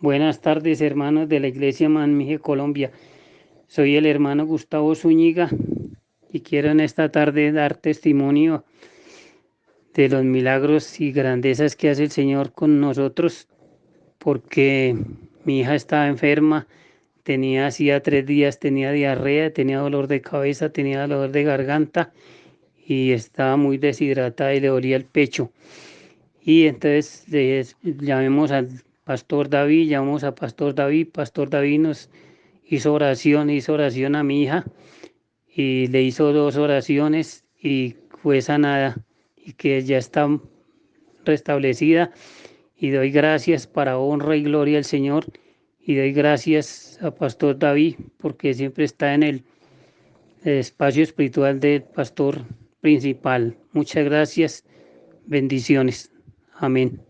Buenas tardes, hermanos de la Iglesia Manmije Colombia. Soy el hermano Gustavo Zúñiga y quiero en esta tarde dar testimonio de los milagros y grandezas que hace el Señor con nosotros, porque mi hija estaba enferma, tenía hacía tres días, tenía diarrea, tenía dolor de cabeza, tenía dolor de garganta y estaba muy deshidratada y le dolía el pecho. Y entonces llamemos al Pastor David, llamamos a Pastor David, Pastor David nos hizo oración, hizo oración a mi hija y le hizo dos oraciones y fue sanada y que ya está restablecida y doy gracias para honra y gloria al Señor y doy gracias a Pastor David porque siempre está en el espacio espiritual del pastor principal. Muchas gracias, bendiciones. Amén.